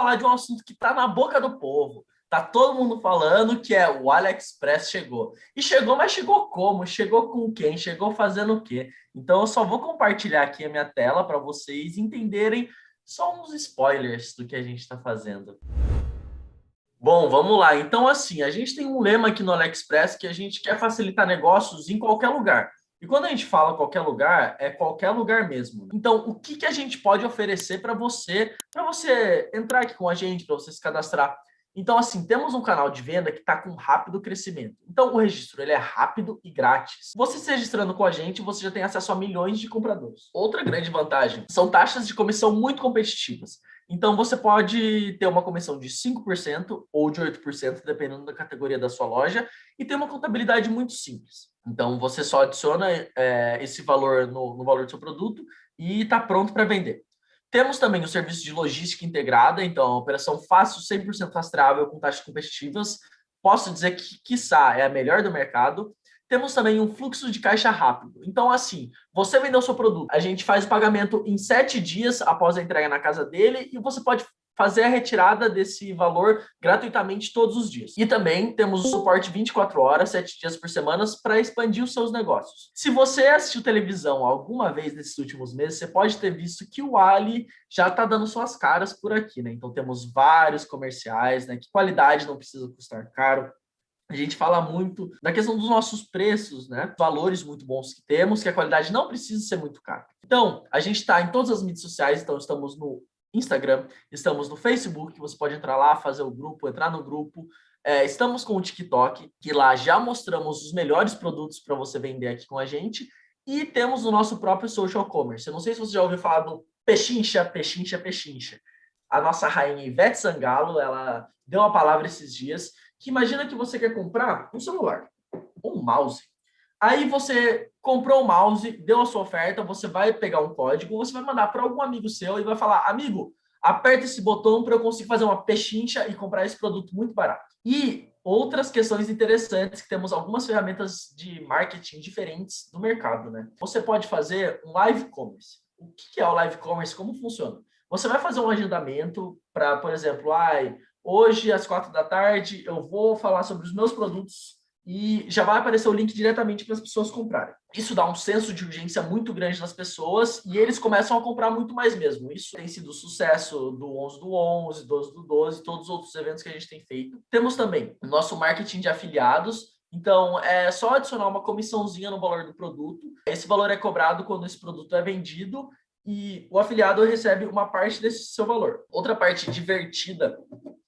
falar de um assunto que está na boca do povo. Tá todo mundo falando que é o AliExpress chegou. E chegou, mas chegou como? Chegou com quem? Chegou fazendo o quê? Então eu só vou compartilhar aqui a minha tela para vocês entenderem só uns spoilers do que a gente está fazendo. Bom, vamos lá. Então, assim, a gente tem um lema aqui no AliExpress que a gente quer facilitar negócios em qualquer lugar. E quando a gente fala qualquer lugar, é qualquer lugar mesmo. Então, o que, que a gente pode oferecer para você, para você entrar aqui com a gente, para você se cadastrar? Então, assim, temos um canal de venda que está com rápido crescimento. Então, o registro ele é rápido e grátis. Você se registrando com a gente, você já tem acesso a milhões de compradores. Outra grande vantagem são taxas de comissão muito competitivas. Então, você pode ter uma comissão de 5% ou de 8%, dependendo da categoria da sua loja, e ter uma contabilidade muito simples. Então, você só adiciona é, esse valor no, no valor do seu produto e está pronto para vender. Temos também o serviço de logística integrada, então a operação fácil, 100% rastreável com taxas competitivas. Posso dizer que, quiçá, é a melhor do mercado. Temos também um fluxo de caixa rápido. Então, assim, você vendeu seu produto, a gente faz o pagamento em sete dias após a entrega na casa dele e você pode fazer a retirada desse valor gratuitamente todos os dias. E também temos o suporte 24 horas, 7 dias por semana para expandir os seus negócios. Se você assistiu televisão alguma vez nesses últimos meses, você pode ter visto que o Ali já está dando suas caras por aqui, né? Então temos vários comerciais, né? Que qualidade não precisa custar caro, a gente fala muito da questão dos nossos preços, né? Valores muito bons que temos, que a qualidade não precisa ser muito cara. Então, a gente está em todas as mídias sociais, então estamos no Instagram, estamos no Facebook, você pode entrar lá, fazer o grupo, entrar no grupo. É, estamos com o TikTok, que lá já mostramos os melhores produtos para você vender aqui com a gente. E temos o nosso próprio social commerce. Eu não sei se você já ouviu falar do Pechincha, Pechincha, Pechincha. A nossa rainha Ivete Sangalo, ela deu a palavra esses dias, que imagina que você quer comprar um celular, um mouse. Aí você comprou o mouse, deu a sua oferta, você vai pegar um código, você vai mandar para algum amigo seu e vai falar, amigo, aperta esse botão para eu conseguir fazer uma pechincha e comprar esse produto muito barato. E outras questões interessantes, que temos algumas ferramentas de marketing diferentes do mercado, né? Você pode fazer um live commerce. O que é o live commerce? Como funciona? Você vai fazer um agendamento para, por exemplo, ai, hoje às quatro da tarde eu vou falar sobre os meus produtos e já vai aparecer o link diretamente para as pessoas comprarem. Isso dá um senso de urgência muito grande nas pessoas e eles começam a comprar muito mais mesmo. Isso tem sido sucesso do 11 do 11, 12 do 12, todos os outros eventos que a gente tem feito. Temos também o nosso marketing de afiliados, então, é só adicionar uma comissãozinha no valor do produto. Esse valor é cobrado quando esse produto é vendido e o afiliado recebe uma parte desse seu valor. Outra parte divertida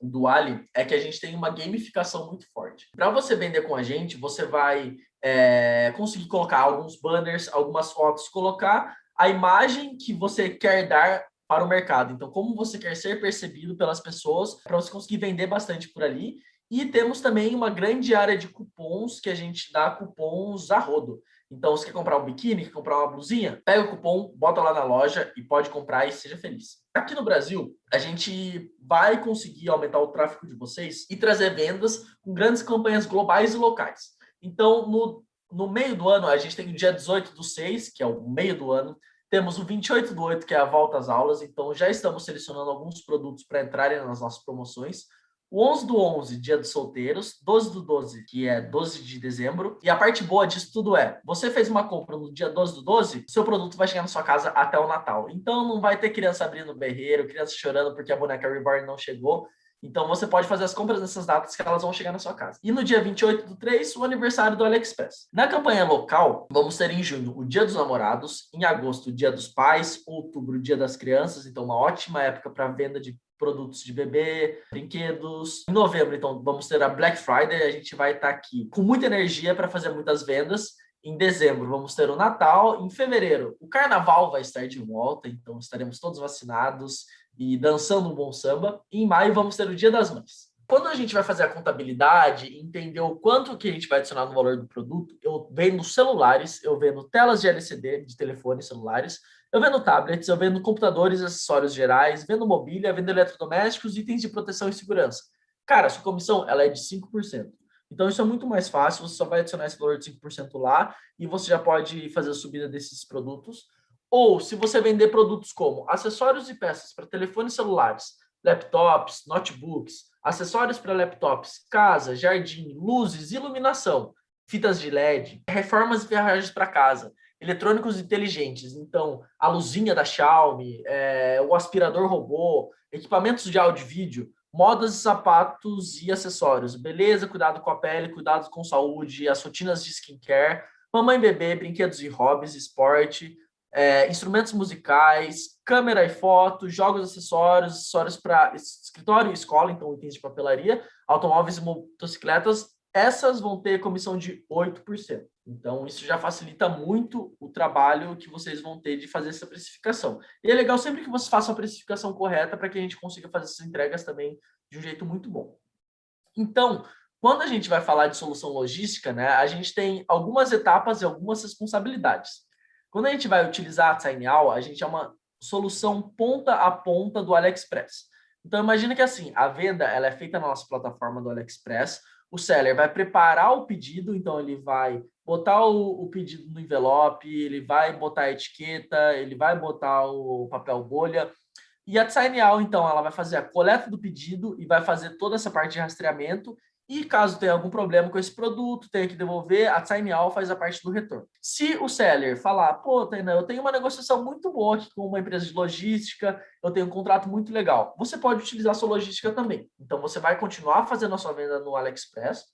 do Ali é que a gente tem uma gamificação muito forte. Para você vender com a gente, você vai é, conseguir colocar alguns banners, algumas fotos, colocar a imagem que você quer dar para o mercado. Então, como você quer ser percebido pelas pessoas, para você conseguir vender bastante por ali. E temos também uma grande área de cupons, que a gente dá cupons a rodo. Então, você quer comprar um biquíni, quer comprar uma blusinha? Pega o cupom, bota lá na loja e pode comprar e seja feliz. Aqui no Brasil, a gente vai conseguir aumentar o tráfego de vocês e trazer vendas com grandes campanhas globais e locais. Então, no, no meio do ano, a gente tem o dia 18 do 6, que é o meio do ano, temos o 28 do 8, que é a volta às aulas, então já estamos selecionando alguns produtos para entrarem nas nossas promoções o 11 do 11, dia dos solteiros, 12 do 12, que é 12 de dezembro. E a parte boa disso tudo é, você fez uma compra no dia 12 do 12, seu produto vai chegar na sua casa até o Natal. Então não vai ter criança abrindo berreiro, criança chorando porque a boneca Reborn não chegou. Então você pode fazer as compras nessas datas que elas vão chegar na sua casa. E no dia 28 do 3, o aniversário do AliExpress. Na campanha local, vamos ter em junho o Dia dos Namorados, em agosto o Dia dos Pais, outubro o Dia das Crianças, então uma ótima época para venda de produtos de bebê, brinquedos. Em novembro, então, vamos ter a Black Friday, a gente vai estar aqui com muita energia para fazer muitas vendas. Em dezembro, vamos ter o Natal. Em fevereiro, o Carnaval vai estar de volta, então estaremos todos vacinados e dançando um bom samba. E em maio, vamos ter o Dia das Mães. Quando a gente vai fazer a contabilidade, entender o quanto que a gente vai adicionar no valor do produto, eu vendo celulares, eu vendo telas de LCD, de telefones celulares, eu vendo tablets, eu vendo computadores, acessórios gerais, vendo mobília, vendo eletrodomésticos, itens de proteção e segurança. Cara, sua comissão ela é de 5%. Então, isso é muito mais fácil, você só vai adicionar esse valor de 5% lá e você já pode fazer a subida desses produtos. Ou, se você vender produtos como acessórios e peças para telefones celulares, laptops, notebooks, acessórios para laptops, casa, jardim, luzes, iluminação, fitas de LED, reformas e ferragens para casa, eletrônicos inteligentes, então a luzinha da Xiaomi, é, o aspirador robô, equipamentos de áudio e vídeo, modas, sapatos e acessórios, beleza, cuidado com a pele, cuidado com saúde, as rotinas de skincare, mamãe e bebê, brinquedos e hobbies, esporte, é, instrumentos musicais, câmera e foto, jogos, acessórios, acessórios para escritório e escola, então itens de papelaria, automóveis e motocicletas, essas vão ter comissão de 8%. Então, isso já facilita muito o trabalho que vocês vão ter de fazer essa precificação. E é legal sempre que você faça a precificação correta para que a gente consiga fazer essas entregas também de um jeito muito bom. Então, quando a gente vai falar de solução logística, né, a gente tem algumas etapas e algumas responsabilidades. Quando a gente vai utilizar a TinyAll, a gente é uma solução ponta a ponta do AliExpress. Então, imagina que assim, a venda ela é feita na nossa plataforma do AliExpress, o seller vai preparar o pedido, então ele vai botar o, o, pedido no envelope, ele vai botar a etiqueta, ele vai botar o papel bolha. E a TinyAll, então, ela vai fazer a coleta do pedido e vai fazer toda essa parte de rastreamento e caso tenha algum problema com esse produto, tenha que devolver, a TinyAll faz a parte do retorno. Se o seller falar, pô, Tainá, eu tenho uma negociação muito boa aqui com uma empresa de logística, eu tenho um contrato muito legal, você pode utilizar a sua logística também. Então, você vai continuar fazendo a sua venda no AliExpress,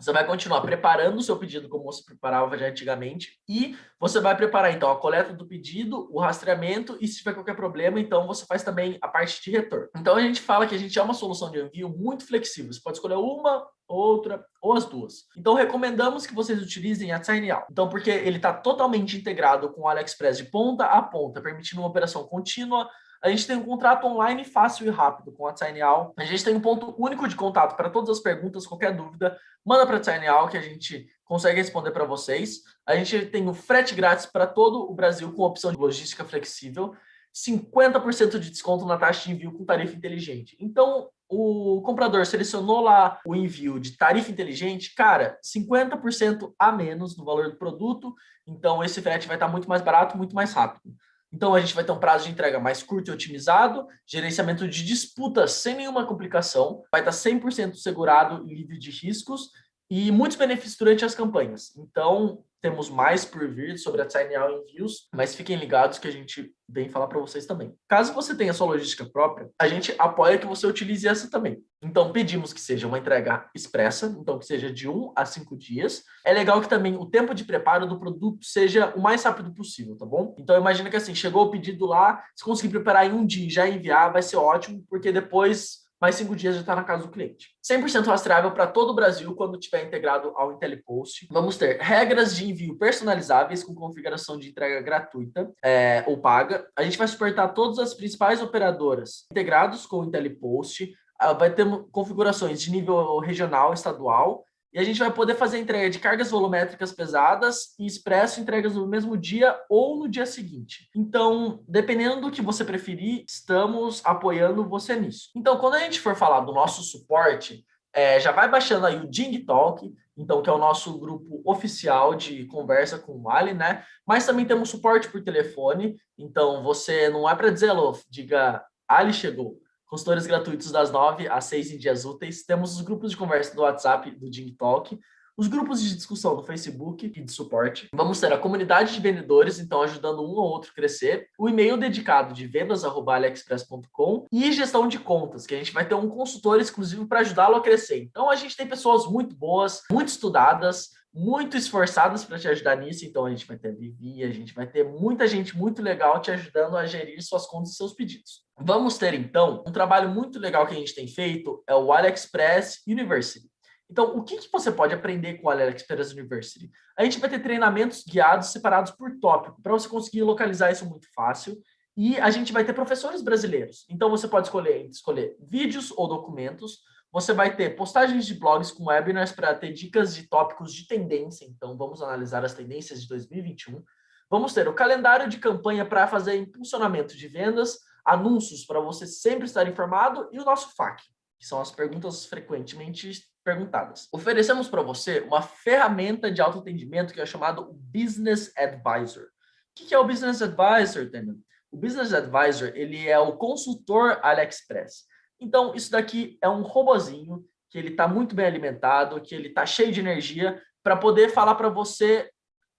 você vai continuar preparando o seu pedido como você preparava já antigamente e você vai preparar, então, a coleta do pedido, o rastreamento e se tiver qualquer problema, então você faz também a parte de retorno. Então, a gente fala que a gente é uma solução de envio muito flexível. Você pode escolher uma, outra ou as duas. Então, recomendamos que vocês utilizem a TinyAll. Então, porque ele está totalmente integrado com o AliExpress de ponta a ponta, permitindo uma operação contínua, a gente tem um contrato online fácil e rápido com a TinyAll. A gente tem um ponto único de contato para todas as perguntas, qualquer dúvida, manda para a TinyAll que a gente consegue responder para vocês. A gente tem o frete grátis para todo o Brasil com opção de logística flexível. 50% de desconto na taxa de envio com tarifa inteligente. Então, o comprador selecionou lá o envio de tarifa inteligente, cara, 50% a menos no valor do produto, então esse frete vai estar muito mais barato, muito mais rápido. Então, a gente vai ter um prazo de entrega mais curto e otimizado, gerenciamento de disputas sem nenhuma complicação, vai estar 100% segurado e livre de riscos e muitos benefícios durante as campanhas. Então, temos mais por vir sobre a TinyAll Envios, mas fiquem ligados que a gente vem falar para vocês também. Caso você tenha sua logística própria, a gente apoia que você utilize essa também. Então, pedimos que seja uma entrega expressa, então que seja de 1 a 5 dias. É legal que também o tempo de preparo do produto seja o mais rápido possível, tá bom? Então, imagina que assim, chegou o pedido lá, se conseguir preparar em um dia e já enviar, vai ser ótimo, porque depois mais cinco dias já está na casa do cliente. 100% rastreável para todo o Brasil quando estiver integrado ao IntelliPost. Vamos ter regras de envio personalizáveis com configuração de entrega gratuita é, ou paga. A gente vai suportar todas as principais operadoras integrados com o IntelliPost. Ah, vai ter configurações de nível regional, estadual e a gente vai poder fazer entrega de cargas volumétricas pesadas e expresso entregas no mesmo dia ou no dia seguinte. Então, dependendo do que você preferir, estamos apoiando você nisso. Então, quando a gente for falar do nosso suporte, é, já vai baixando aí o Ding Talk, então que é o nosso grupo oficial de conversa com o Ali, né? Mas também temos suporte por telefone, então você não é para dizer alô, diga Ali chegou consultores gratuitos das 9 às 6 em dias úteis. Temos os grupos de conversa do WhatsApp, do Ding Talk, os grupos de discussão do Facebook e de suporte. Vamos ter a comunidade de vendedores, então ajudando um ou outro crescer, o e-mail dedicado de vendas@aliexpress.com e gestão de contas, que a gente vai ter um consultor exclusivo para ajudá-lo a crescer. Então a gente tem pessoas muito boas, muito estudadas, muito esforçadas para te ajudar nisso, então a gente vai ter Vivi, a gente vai ter muita gente muito legal te ajudando a gerir suas contas e seus pedidos. Vamos ter, então, um trabalho muito legal que a gente tem feito, é o AliExpress University. Então, o que, que você pode aprender com o AliExpress University? A gente vai ter treinamentos guiados separados por tópico, para você conseguir localizar isso muito fácil, e a gente vai ter professores brasileiros. Então, você pode escolher, escolher vídeos ou documentos, você vai ter postagens de blogs com webinars para ter dicas de tópicos de tendência. Então, vamos analisar as tendências de 2021. Vamos ter o calendário de campanha para fazer impulsionamento de vendas, anúncios para você sempre estar informado e o nosso FAQ, que são as perguntas frequentemente perguntadas. Oferecemos para você uma ferramenta de autoatendimento que é chamado Business Advisor. O que é o Business Advisor, Tenan? O Business Advisor ele é o consultor AliExpress. Então, isso daqui é um robozinho que ele está muito bem alimentado, que ele está cheio de energia para poder falar para você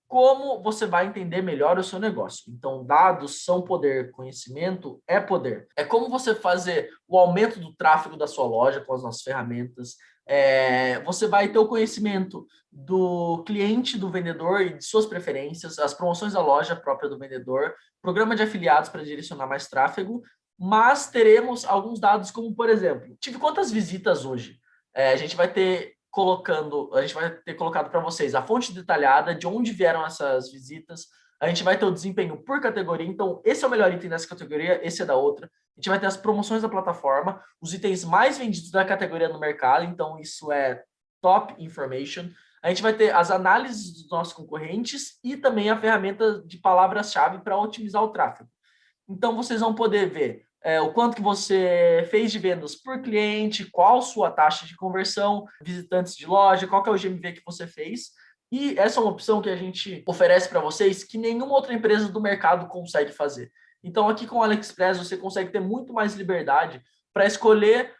como você vai entender melhor o seu negócio. Então, dados são poder, conhecimento é poder. É como você fazer o aumento do tráfego da sua loja com as nossas ferramentas. É, você vai ter o conhecimento do cliente, do vendedor e de suas preferências, as promoções da loja própria do vendedor, programa de afiliados para direcionar mais tráfego, mas teremos alguns dados como, por exemplo, tive quantas visitas hoje? É, a gente vai ter colocando, a gente vai ter colocado para vocês a fonte detalhada, de onde vieram essas visitas, a gente vai ter o desempenho por categoria, então esse é o melhor item dessa categoria, esse é da outra. A gente vai ter as promoções da plataforma, os itens mais vendidos da categoria no mercado, então isso é top information. A gente vai ter as análises dos nossos concorrentes e também a ferramenta de palavras-chave para otimizar o tráfego. Então vocês vão poder ver é, o quanto que você fez de vendas por cliente, qual sua taxa de conversão, visitantes de loja, qual é o GMV que você fez. E essa é uma opção que a gente oferece para vocês que nenhuma outra empresa do mercado consegue fazer. Então aqui com o AliExpress você consegue ter muito mais liberdade para escolher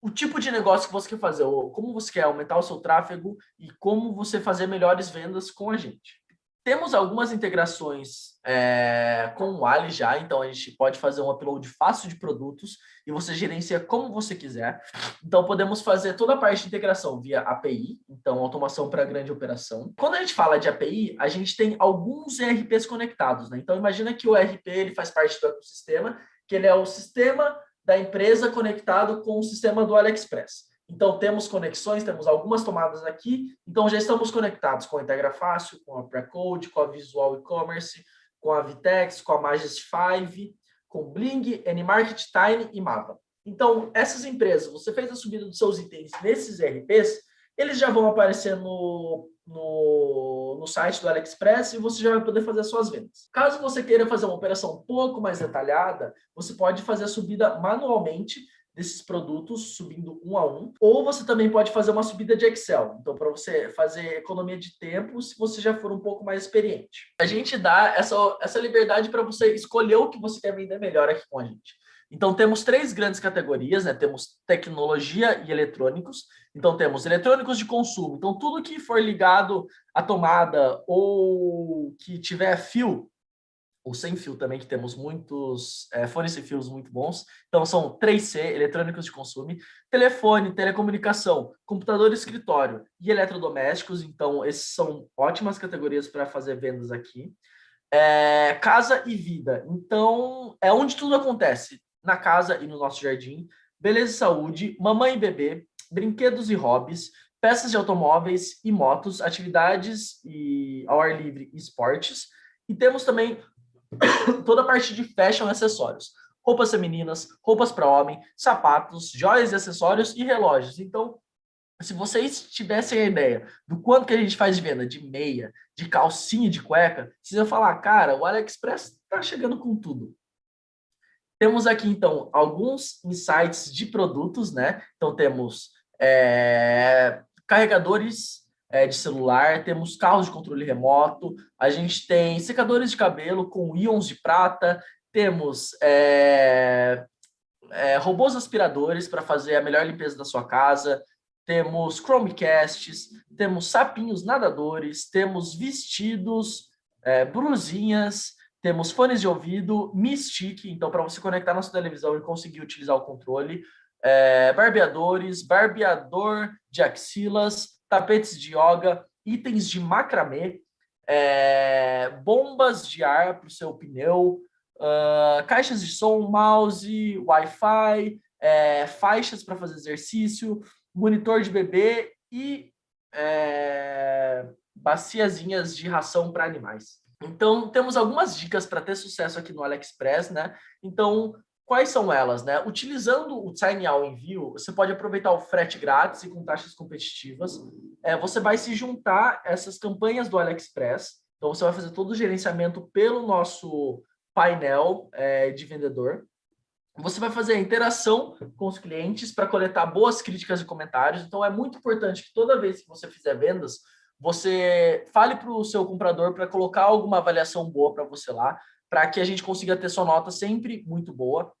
o tipo de negócio que você quer fazer, ou como você quer aumentar o seu tráfego e como você fazer melhores vendas com a gente. Temos algumas integrações é, com o Ali já, então a gente pode fazer um upload fácil de produtos e você gerencia como você quiser. Então podemos fazer toda a parte de integração via API, então automação para grande operação. Quando a gente fala de API, a gente tem alguns ERPs conectados, né? Então imagina que o ERP ele faz parte do ecossistema, que ele é o sistema da empresa conectado com o sistema do AliExpress. Então, temos conexões, temos algumas tomadas aqui, então já estamos conectados com a Integra Fácil, com a Precode, com a Visual E-Commerce, com a Vitex, com a Magis 5, com Bling, Anymarket, Time e Mapa. Então, essas empresas, você fez a subida dos seus itens nesses RPs, eles já vão aparecer no, no, no site do AliExpress e você já vai poder fazer as suas vendas. Caso você queira fazer uma operação um pouco mais detalhada, você pode fazer a subida manualmente desses produtos subindo um a um, ou você também pode fazer uma subida de Excel. Então, para você fazer economia de tempo, se você já for um pouco mais experiente. A gente dá essa, essa liberdade para você escolher o que você quer vender melhor aqui com a gente. Então, temos três grandes categorias, né? Temos tecnologia e eletrônicos. Então, temos eletrônicos de consumo. Então, tudo que for ligado à tomada ou que tiver fio, ou sem fio também, que temos muitos é, fones sem fios muito bons. Então, são 3C, eletrônicos de consumo, telefone, telecomunicação, computador escritório e eletrodomésticos. Então, esses são ótimas categorias para fazer vendas aqui. É, casa e vida. Então, é onde tudo acontece, na casa e no nosso jardim. Beleza e saúde, mamãe e bebê, brinquedos e hobbies, peças de automóveis e motos, atividades e ao ar livre e esportes. E temos também toda a parte de fashion e acessórios. Roupas femininas, roupas para homem, sapatos, joias e acessórios e relógios. Então, se vocês tivessem a ideia do quanto que a gente faz de venda de meia, de calcinha, de cueca, vocês iam falar, cara, o AliExpress está chegando com tudo. Temos aqui, então, alguns insights de produtos, né? Então, temos é, carregadores de celular, temos carros de controle remoto, a gente tem secadores de cabelo com íons de prata, temos é, é, robôs aspiradores para fazer a melhor limpeza da sua casa, temos Chromecasts, temos sapinhos nadadores, temos vestidos, é, brusinhas, temos fones de ouvido, Mi então para você conectar na sua televisão e conseguir utilizar o controle, é, barbeadores, barbeador de axilas, tapetes de yoga, itens de macramê, é, bombas de ar para o seu pneu, uh, caixas de som, mouse, Wi-Fi, é, faixas para fazer exercício, monitor de bebê e é, baciazinhas de ração para animais. Então, temos algumas dicas para ter sucesso aqui no AliExpress, né? Então, Quais são elas? Né? Utilizando o All Envio, você pode aproveitar o frete grátis e com taxas competitivas. É, você vai se juntar essas campanhas do AliExpress. Então, você vai fazer todo o gerenciamento pelo nosso painel é, de vendedor. Você vai fazer a interação com os clientes para coletar boas críticas e comentários. Então, é muito importante que toda vez que você fizer vendas, você fale para o seu comprador para colocar alguma avaliação boa para você lá, para que a gente consiga ter sua nota sempre muito boa.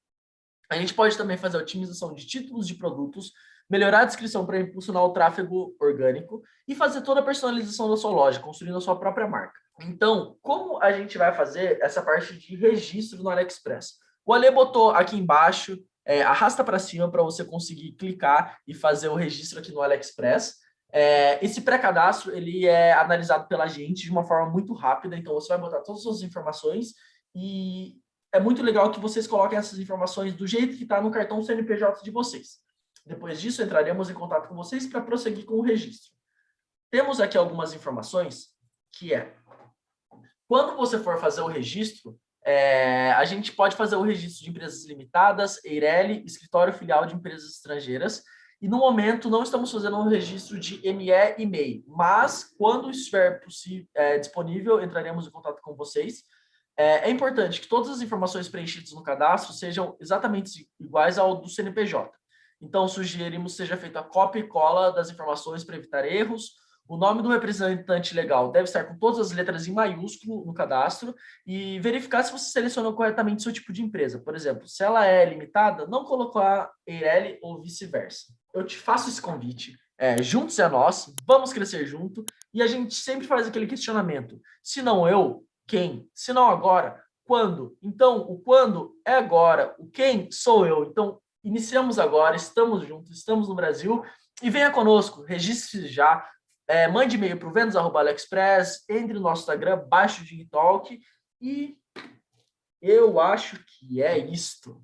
A gente pode também fazer otimização de títulos de produtos, melhorar a descrição para impulsionar o tráfego orgânico e fazer toda a personalização da sua loja, construindo a sua própria marca. Então, como a gente vai fazer essa parte de registro no AliExpress? O Ale botou aqui embaixo, é, arrasta para cima para você conseguir clicar e fazer o registro aqui no AliExpress. É, esse pré-cadastro ele é analisado pela gente de uma forma muito rápida, então você vai botar todas as suas informações e é muito legal que vocês coloquem essas informações do jeito que está no cartão CNPJ de vocês. Depois disso, entraremos em contato com vocês para prosseguir com o registro. Temos aqui algumas informações, que é, quando você for fazer o registro, é, a gente pode fazer o registro de empresas limitadas, EIRELI, escritório filial de empresas estrangeiras, e no momento não estamos fazendo um registro de ME e MEI, mas quando estiver é, disponível, entraremos em contato com vocês. É, é, importante que todas as informações preenchidas no cadastro sejam exatamente iguais ao do CNPJ. Então, sugerimos seja feita a cópia e cola das informações para evitar erros, o nome do representante legal deve estar com todas as letras em maiúsculo no cadastro e verificar se você selecionou corretamente seu tipo de empresa. Por exemplo, se ela é limitada, não colocar EIRELI ou vice-versa. Eu te faço esse convite. É, juntos é nós, vamos crescer junto e a gente sempre faz aquele questionamento. Se não eu, quem? Se não agora, quando? Então, o quando é agora, o quem sou eu. Então, iniciamos agora, estamos juntos, estamos no Brasil e venha conosco, registre-se já, é, mande e-mail para o vendas.aliexpress, entre no nosso Instagram, baixe o Digitalk e eu acho que é isto.